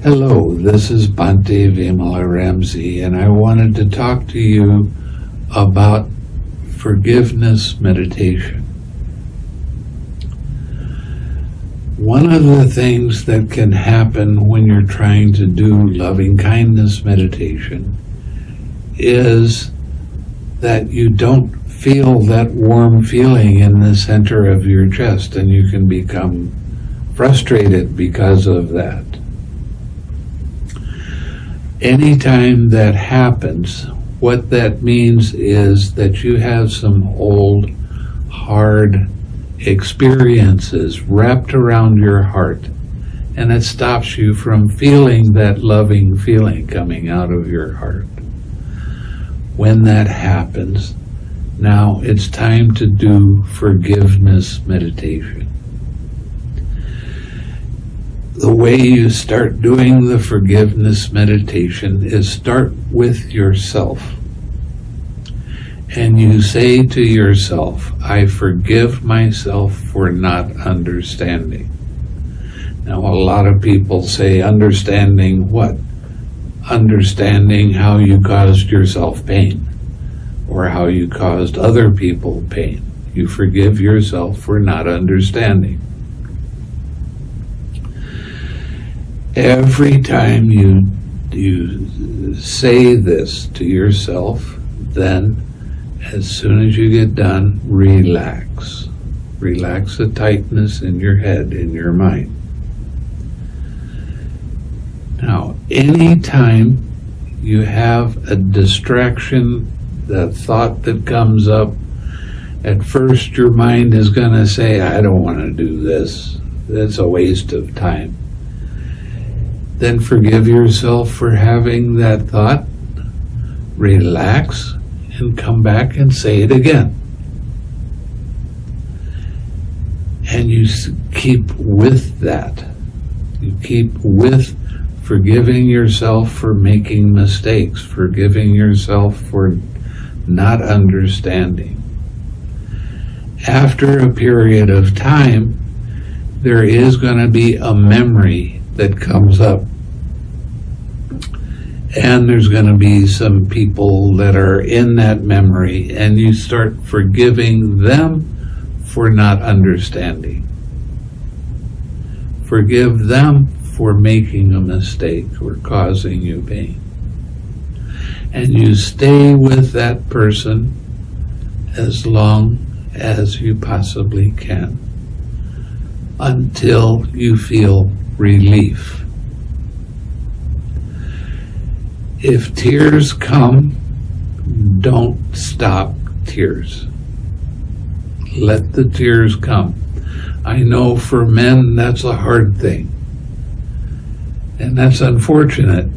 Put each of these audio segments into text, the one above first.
Hello, this is Bhante Vimalaramsi, and I wanted to talk to you about forgiveness meditation. One of the things that can happen when you're trying to do loving kindness meditation is that you don't feel that warm feeling in the center of your chest and you can become frustrated because of that. Anytime that happens, what that means is that you have some old, hard experiences wrapped around your heart, and it stops you from feeling that loving feeling coming out of your heart. When that happens, now it's time to do forgiveness meditation the way you start doing the forgiveness meditation is start with yourself. And you say to yourself, I forgive myself for not understanding. Now, a lot of people say, understanding what? Understanding how you caused yourself pain or how you caused other people pain. You forgive yourself for not understanding. Every time you you say this to yourself, then as soon as you get done, relax. Relax the tightness in your head, in your mind. Now, anytime you have a distraction, the thought that comes up, at first your mind is going to say, I don't want to do this. That's a waste of time then forgive yourself for having that thought, relax, and come back and say it again. And you keep with that. You keep with forgiving yourself for making mistakes, forgiving yourself for not understanding. After a period of time, there is going to be a memory that comes up. And there's going to be some people that are in that memory, and you start forgiving them for not understanding. Forgive them for making a mistake or causing you pain. And you stay with that person as long as you possibly can until you feel relief. If tears come, don't stop tears. Let the tears come. I know for men that's a hard thing. And that's unfortunate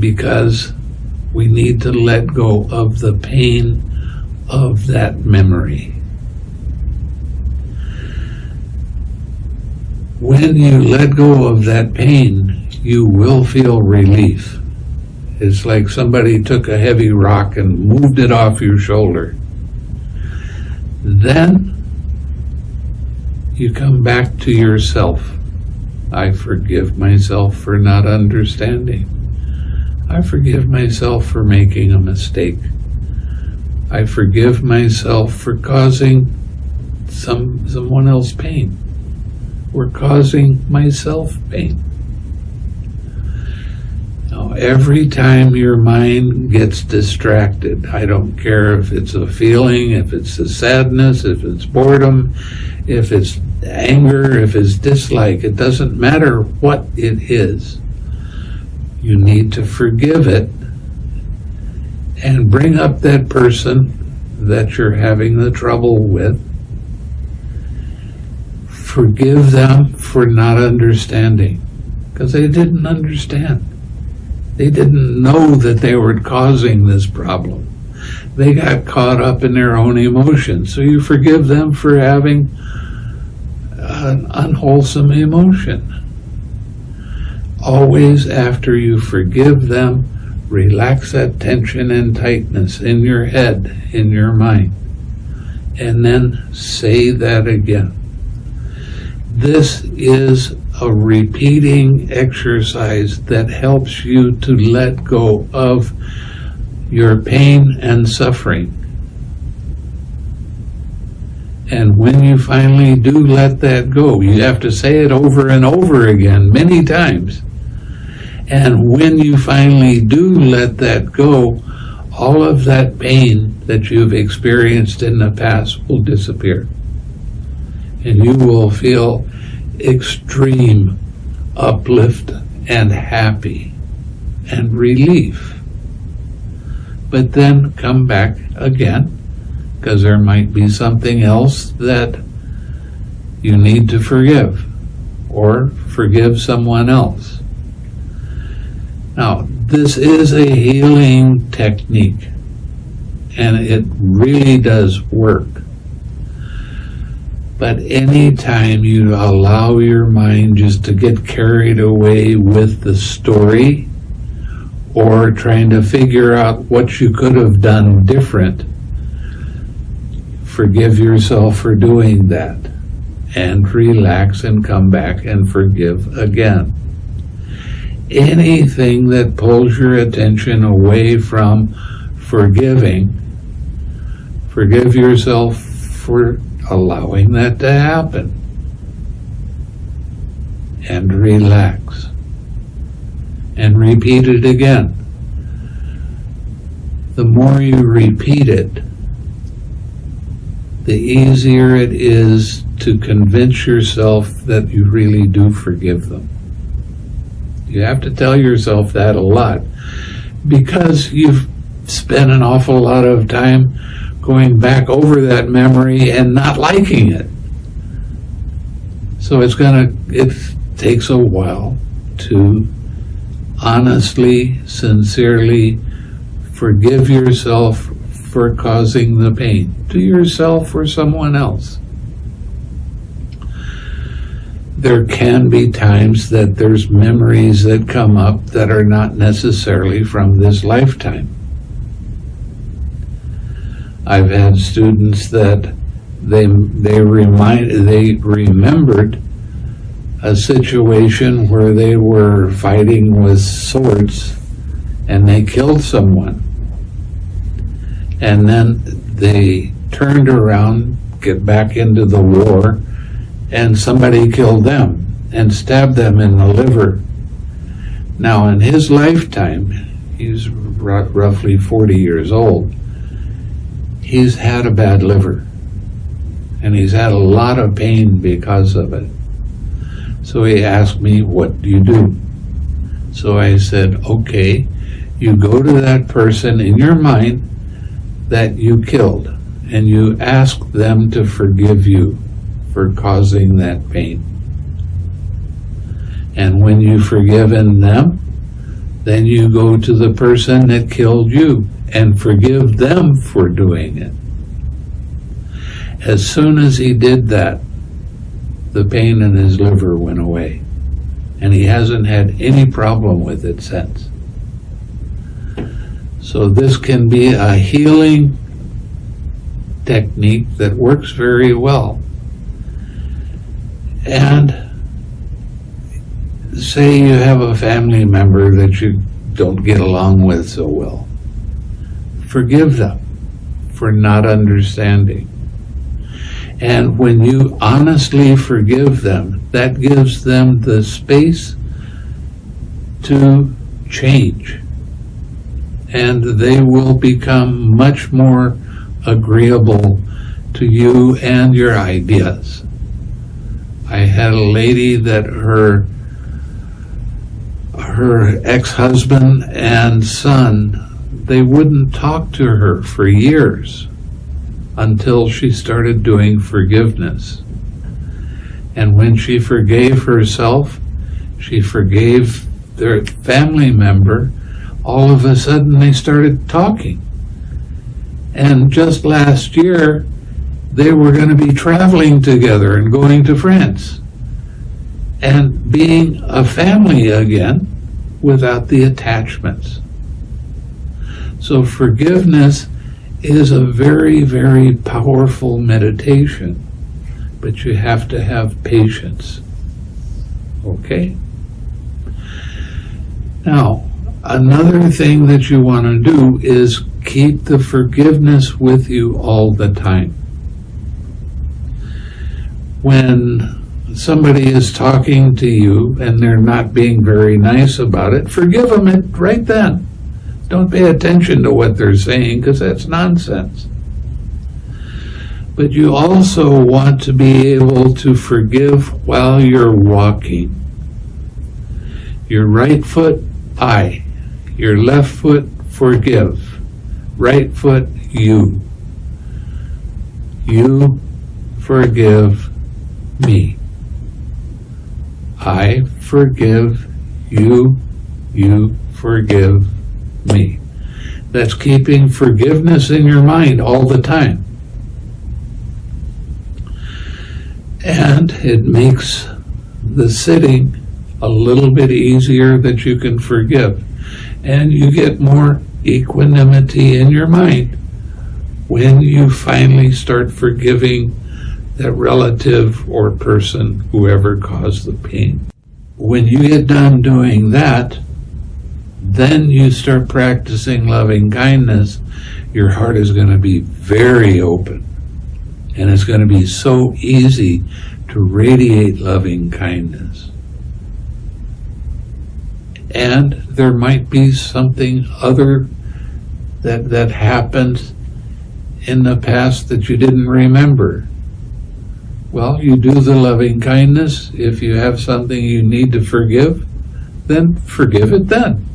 because we need to let go of the pain of that memory. when you let go of that pain, you will feel relief. It's like somebody took a heavy rock and moved it off your shoulder. Then you come back to yourself. I forgive myself for not understanding. I forgive myself for making a mistake. I forgive myself for causing some someone else pain were causing myself pain. Every time your mind gets distracted, I don't care if it's a feeling, if it's a sadness, if it's boredom, if it's anger, if it's dislike, it doesn't matter what it is. You need to forgive it and bring up that person that you're having the trouble with forgive them for not understanding because they didn't understand. They didn't know that they were causing this problem. They got caught up in their own emotions. So you forgive them for having an unwholesome emotion. Always after you forgive them, relax that tension and tightness in your head, in your mind, and then say that again. This is a repeating exercise that helps you to let go of your pain and suffering. And when you finally do let that go, you have to say it over and over again, many times. And when you finally do let that go, all of that pain that you've experienced in the past will disappear. And you will feel extreme uplift and happy and relief. But then come back again because there might be something else that you need to forgive or forgive someone else. Now, this is a healing technique and it really does work. But anytime you allow your mind just to get carried away with the story or trying to figure out what you could have done different, forgive yourself for doing that and relax and come back and forgive again. Anything that pulls your attention away from forgiving, forgive yourself for allowing that to happen. And relax. And repeat it again. The more you repeat it, the easier it is to convince yourself that you really do forgive them. You have to tell yourself that a lot because you've spent an awful lot of time going back over that memory and not liking it. So it's gonna, it takes a while to honestly, sincerely forgive yourself for causing the pain to yourself or someone else. There can be times that there's memories that come up that are not necessarily from this lifetime. I've had students that they they remind they remembered a situation where they were fighting with swords and they killed someone and then they turned around, get back into the war, and somebody killed them and stabbed them in the liver. Now, in his lifetime, he's roughly 40 years old, he's had a bad liver. And he's had a lot of pain because of it. So he asked me, What do you do? So I said, Okay, you go to that person in your mind that you killed, and you ask them to forgive you for causing that pain. And when you've forgiven them, then you go to the person that killed you and forgive them for doing it. As soon as he did that, the pain in his liver went away. And he hasn't had any problem with it since. So this can be a healing technique that works very well. And say you have a family member that you don't get along with so well. Forgive them for not understanding. And when you honestly forgive them, that gives them the space to change and they will become much more agreeable to you and your ideas. I had a lady that her her ex-husband and son they wouldn't talk to her for years until she started doing forgiveness. And when she forgave herself, she forgave their family member all of a sudden they started talking. And just last year, they were going to be traveling together and going to France and being a family again without the attachments. So forgiveness is a very, very powerful meditation, but you have to have patience. Okay? Now, another thing that you want to do is keep the forgiveness with you all the time. When somebody is talking to you and they're not being very nice about it, forgive them it right then. Don't pay attention to what they're saying because that's nonsense. But you also want to be able to forgive while you're walking. Your right foot, I. Your left foot, forgive. Right foot, you. You forgive me. I forgive you. You forgive me. That's keeping forgiveness in your mind all the time. And it makes the sitting a little bit easier that you can forgive. And you get more equanimity in your mind when you finally start forgiving that relative or person, whoever caused the pain. When you get done doing that, then you start practicing loving kindness, your heart is going to be very open. And it's going to be so easy to radiate loving kindness. And there might be something other that, that happened in the past that you didn't remember. Well, you do the loving kindness. If you have something you need to forgive, then forgive it then.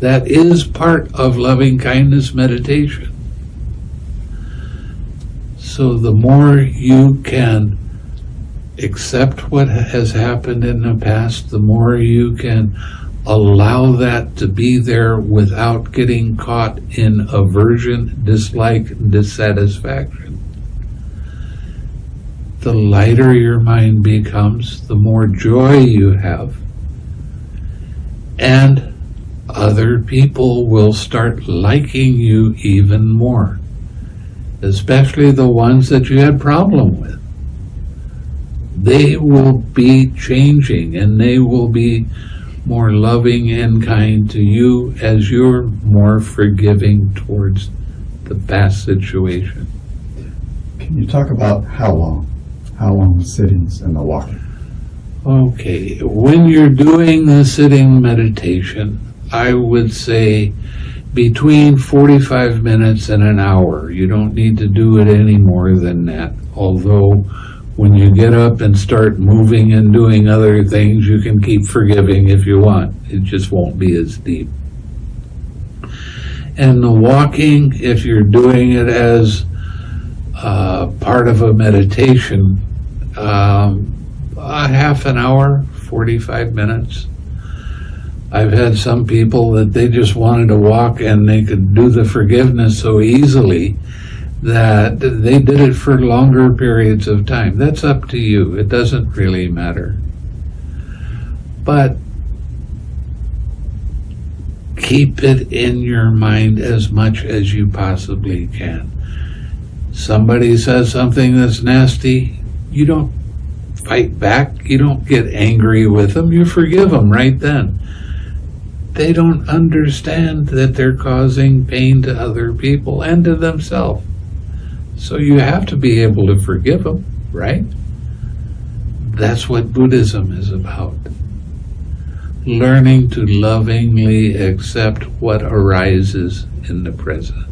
That is part of loving kindness meditation. So the more you can accept what has happened in the past, the more you can allow that to be there without getting caught in aversion, dislike, dissatisfaction. The lighter your mind becomes, the more joy you have. And other people will start liking you even more, especially the ones that you had problem with. They will be changing and they will be more loving and kind to you as you're more forgiving towards the past situation. Can you talk about how long? How long the sittings and the walking? Okay, when you're doing the sitting meditation, I would say between 45 minutes and an hour. You don't need to do it any more than that. Although when you get up and start moving and doing other things, you can keep forgiving if you want. It just won't be as deep. And the walking, if you're doing it as uh, part of a meditation, um, a half an hour, 45 minutes. I've had some people that they just wanted to walk and they could do the forgiveness so easily that they did it for longer periods of time. That's up to you. It doesn't really matter. But keep it in your mind as much as you possibly can. Somebody says something that's nasty, you don't fight back. You don't get angry with them. You forgive them right then. They don't understand that they're causing pain to other people and to themselves. So you have to be able to forgive them, right? That's what Buddhism is about. Learning to lovingly accept what arises in the present.